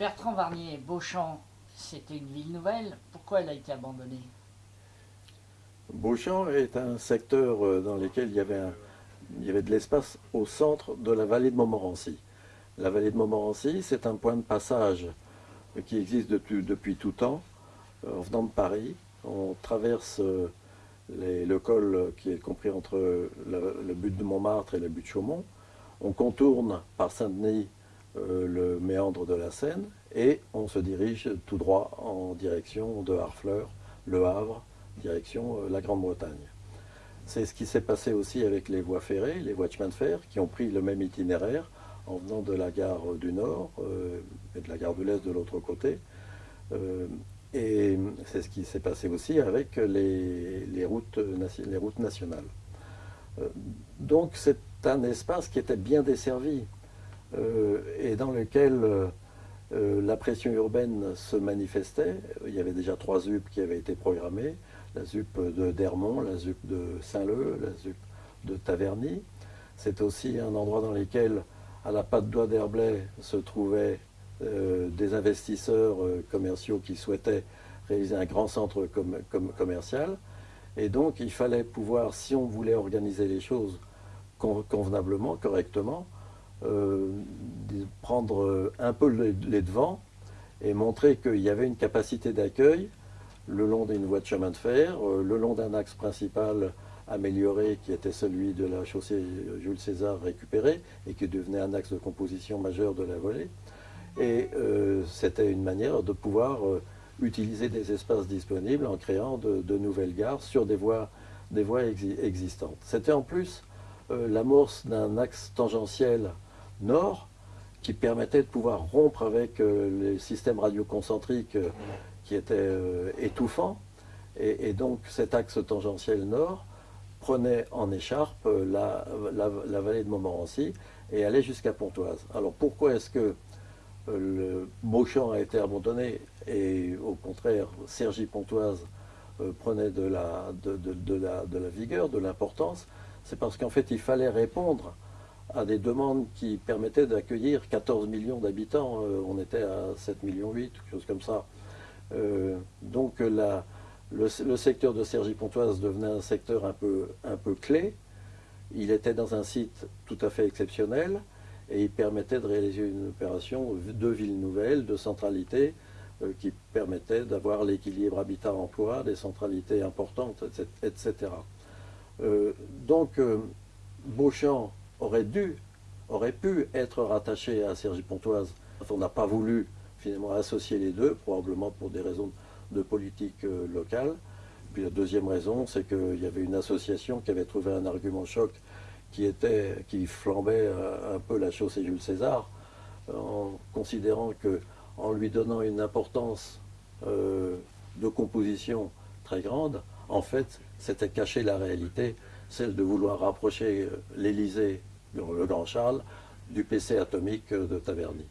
Bertrand Varnier, Beauchamp, c'était une ville nouvelle. Pourquoi elle a été abandonnée? Beauchamp est un secteur euh, dans lequel il y avait, de l'espace au centre de la vallée de Montmorency. La vallée de Montmorency, c'est un point de passage qui existe depuis, tout temps. Euh, en venant de Paris, on traverse euh, le col qui est compris entre le but de Montmartre et le but de Chaumont. On contourne par Saint-Denis le méandre de la Seine et on se dirige tout droit en direction de Harfleur, Le Havre, direction euh, la Grande-Bretagne. C'est ce qui s'est passé aussi avec les voies ferrées, les voies de chemin de fer, qui ont pris le même itinéraire en venant de la gare du Nord euh, et de la gare de l'Est de l'autre côté. Euh, et c'est ce qui s'est passé aussi avec les routes nationales. donc c'est un espace qui était bien desservi et dans lequel euh, la pression urbaine se manifestait. Il y avait déjà trois ZUP qui avaient été programmées. La ZUP de Dermont, la ZUP de Saint-Leu, la ZUP de Taverny. C'est aussi un endroit dans lequel, à la patte d'oie d'Herblay, se trouvaient euh, des investisseurs euh, commerciaux qui souhaitaient réaliser un grand centre commercial. Et donc, il fallait pouvoir, si on voulait organiser les choses convenablement, correctement, euh, prendre euh, un peu les devants et montrer qu'il y avait une capacité d'accueil le long d'une voie de chemin de fer, euh, le long d'un axe principal amélioré qui était celui de la chaussée Jules César récupéré et qui devenait un axe de composition majeur de la volée. Et c'était une manière de pouvoir utiliser des espaces disponibles en créant de, nouvelles gares sur des voies, des voies existantes. C'était en plus l'amorce d'un axe tangentiel nord qui permettait de pouvoir rompre avec euh, les systèmes radioconcentriques euh, qui étaient euh, étouffants. Et, donc cet axe tangentiel nord prenait en écharpe la, vallée de Montmorency et allait jusqu'à Pontoise. Alors pourquoi est-ce que le Beauchamp a été abandonné et au contraire Cergy-Pontoise prenait de la, de la vigueur, de l'importance? C'est parce qu'en fait il fallait répondre à des demandes qui permettaient d'accueillir 14 millions d'habitants. Euh, on était à 7 millions 8, quelque chose comme ça. Euh, donc la, le, secteur de Cergy-Pontoise devenait un secteur un peu, un peu clé. Il était dans un site tout à fait exceptionnel et il permettait de réaliser une opération de ville nouvelle, de centralité, euh, qui permettait d'avoir l'équilibre habitat-emploi, des centralités importantes, etc. donc Beauchamp aurait dû, aurait pu être rattaché à Sergi Pontoise. On n'a pas voulu finalement associer les deux, probablement pour des raisons de politique euh, locale. Puis la deuxième raison, c'est qu'il y avait une association qui avait trouvé un argument choc qui, était, qui flambait euh, un peu la chaussée Jules César, en considérant que en lui donnant une importance euh, de composition très grande, en fait, c'était cacher la réalité, celle de vouloir rapprocher l'Élysée le Grand Charles, du PC atomique de Taverny.